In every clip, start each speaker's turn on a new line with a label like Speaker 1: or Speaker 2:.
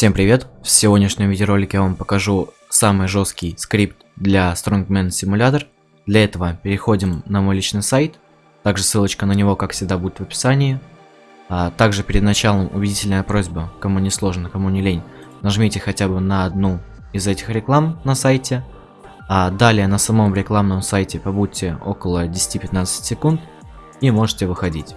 Speaker 1: Всем привет! В сегодняшнем видеоролике я вам покажу самый жесткий скрипт для Strongman Simulator. Для этого переходим на мой личный сайт. Также ссылочка на него, как всегда, будет в описании. А также перед началом убедительная просьба, кому не сложно, кому не лень, нажмите хотя бы на одну из этих реклам на сайте. А далее на самом рекламном сайте побудьте около 10-15 секунд и можете выходить.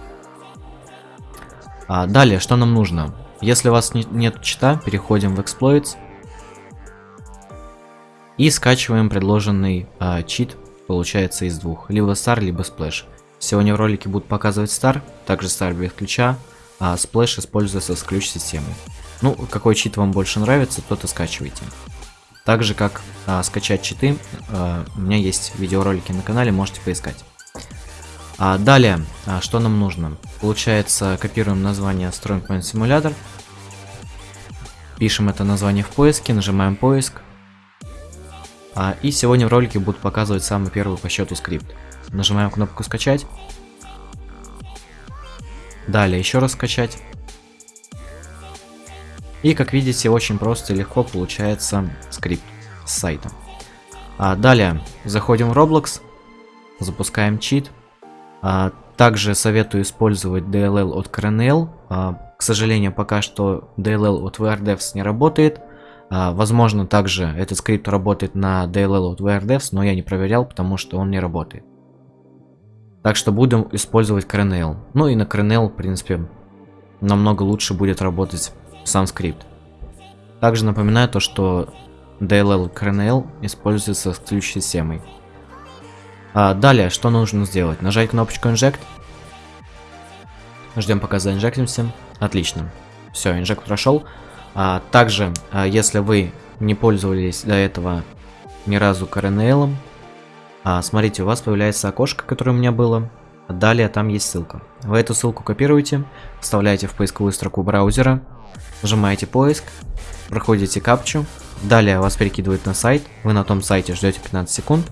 Speaker 1: А далее, что нам нужно? Если у вас не, нет чита, переходим в Exploits. И скачиваем предложенный а, чит, получается, из двух. Либо Star, либо Splash. Сегодня в ролике будут показывать Star, также Star без ключа, а Splash используется с ключ-системой. Ну, какой чит вам больше нравится, тот и скачивайте. Так же, как а, скачать читы, а, у меня есть видеоролики на канале, можете поискать. А далее, а, что нам нужно? Получается, копируем название Strongman Simulator, Пишем это название в поиске, нажимаем поиск. А, и сегодня в ролике будут показывать самый первый по счету скрипт. Нажимаем кнопку скачать. Далее еще раз скачать. И как видите, очень просто и легко получается скрипт с сайта. А, далее заходим в Roblox, запускаем чит. А, также советую использовать DLL от CRNL. А, к сожалению, пока что DLL от VRDevs не работает. А, возможно, также этот скрипт работает на DLL от VRDevs, но я не проверял, потому что он не работает. Так что будем использовать CRNL. Ну и на CRNL, в принципе, намного лучше будет работать сам скрипт. Также напоминаю то, что DLL CRNL используется с ключ-системой. А, далее, что нужно сделать? Нажать кнопочку Inject. Ждем пока заинжектимся. Отлично. Все, инжект прошел. А, также, а, если вы не пользовались до этого ни разу CRNL, а, смотрите, у вас появляется окошко, которое у меня было. Далее там есть ссылка. Вы эту ссылку копируете, вставляете в поисковую строку браузера, нажимаете поиск, проходите капчу, далее вас перекидывает на сайт, вы на том сайте ждете 15 секунд,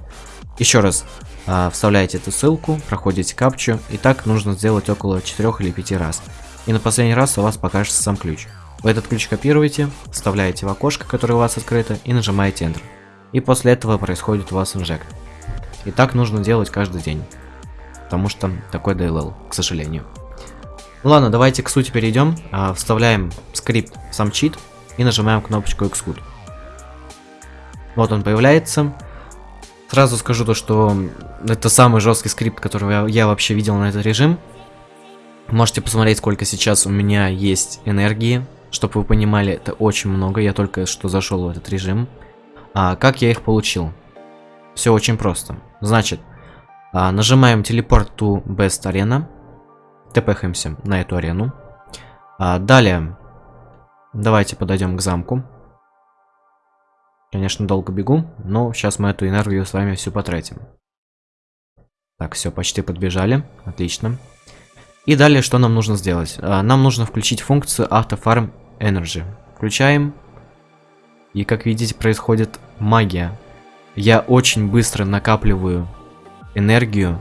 Speaker 1: еще раз вставляете эту ссылку, проходите капчу, и так нужно сделать около 4 или 5 раз. И на последний раз у вас покажется сам ключ. Вы этот ключ копируете, вставляете в окошко, которое у вас открыто, и нажимаете Enter. И после этого происходит у вас инжект. И так нужно делать каждый день. Потому что такой DLL, к сожалению. ладно, давайте к сути перейдем. А, вставляем скрипт сам чит и нажимаем кнопочку Execute. Вот он появляется. Сразу скажу то, что это самый жесткий скрипт, который я, я вообще видел на этот режим. Можете посмотреть, сколько сейчас у меня есть энергии. Чтобы вы понимали, это очень много. Я только что зашел в этот режим. А как я их получил? Все очень просто. Значит, а, нажимаем телепорт to best arena. Тпхаемся на эту арену. А, далее, давайте подойдем к замку. Конечно, долго бегу, но сейчас мы эту энергию с вами всю потратим. Так, все, почти подбежали. Отлично. И далее, что нам нужно сделать? А, нам нужно включить функцию Auto Energy. Включаем. И, как видите, происходит магия. Я очень быстро накапливаю энергию,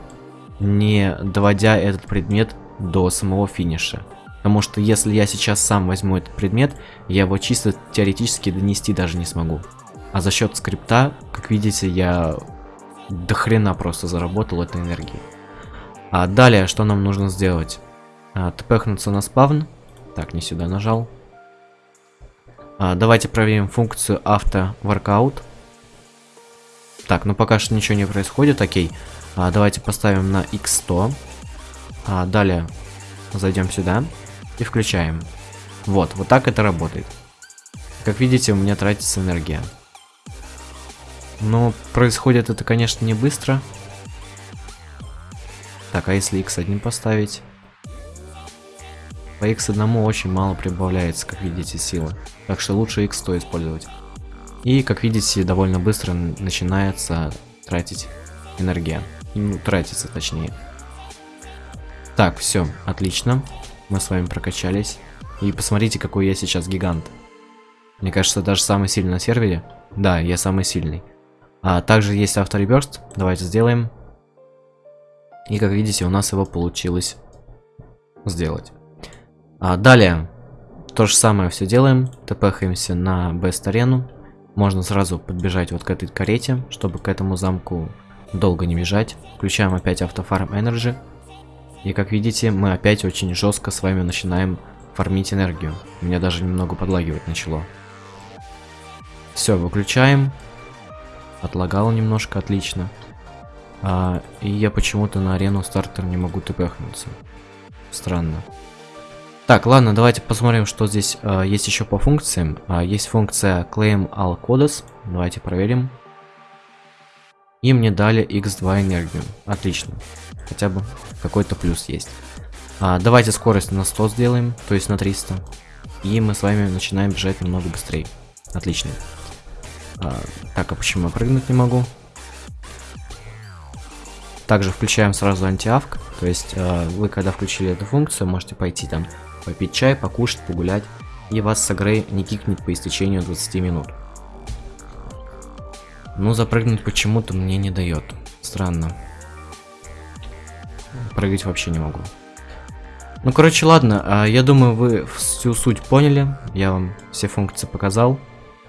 Speaker 1: не доводя этот предмет до самого финиша. Потому что если я сейчас сам возьму этот предмет, я его чисто теоретически донести даже не смогу. А за счет скрипта, как видите, я до хрена просто заработал этой энергии. А далее, что нам нужно сделать? А, тпхнуться на спавн. Так, не сюда нажал. А, давайте проверим функцию авто workout. Так, ну пока что ничего не происходит, окей. А, давайте поставим на x100. А, далее зайдем сюда и включаем. Вот, вот так это работает. Как видите, у меня тратится энергия. Но происходит это, конечно, не быстро. Так, а если x1 поставить? По x1 очень мало прибавляется, как видите, силы. Так что лучше x100 использовать. И, как видите, довольно быстро начинается тратить энергия. Ну, тратится точнее. Так, все, отлично. Мы с вами прокачались. И посмотрите, какой я сейчас гигант. Мне кажется, даже самый сильный на сервере. Да, я самый сильный. А также есть автореберст. Давайте сделаем. И как видите, у нас его получилось сделать. А, далее. То же самое все делаем. ТПхаемся на бест-арену. Можно сразу подбежать вот к этой карете, чтобы к этому замку долго не бежать. Включаем опять автофарм Energy. И как видите, мы опять очень жестко с вами начинаем фармить энергию. Меня даже немного подлагивать начало. Все, выключаем. Отлагало немножко, отлично. А, и я почему-то на арену стартер не могу тпхнуться. Странно. Так, ладно, давайте посмотрим, что здесь а, есть еще по функциям. А, есть функция claim all codes. Давайте проверим. И мне дали x2 энергию. Отлично. Хотя бы какой-то плюс есть. А, давайте скорость на 100 сделаем, то есть на 300. И мы с вами начинаем бежать намного быстрее. Отлично. А, так, а почему я прыгнуть не могу? Также включаем сразу антиавк. То есть э, вы когда включили эту функцию, можете пойти там попить чай, покушать, погулять. И вас с игры не кикнет по истечению 20 минут. Ну, запрыгнуть почему-то мне не дает. Странно. Прыгать вообще не могу. Ну, короче, ладно. А, я думаю, вы всю суть поняли. Я вам все функции показал.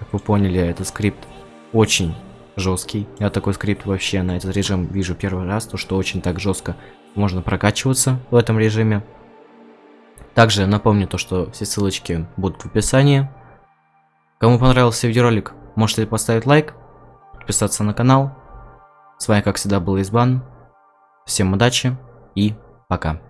Speaker 1: Как вы поняли, этот скрипт очень жесткий. Я такой скрипт вообще на этот режим вижу первый раз, то что очень так жестко можно прокачиваться в этом режиме. Также напомню то, что все ссылочки будут в описании. Кому понравился видеоролик, можете поставить лайк, подписаться на канал. С вами, как всегда, был Избан. Всем удачи и пока.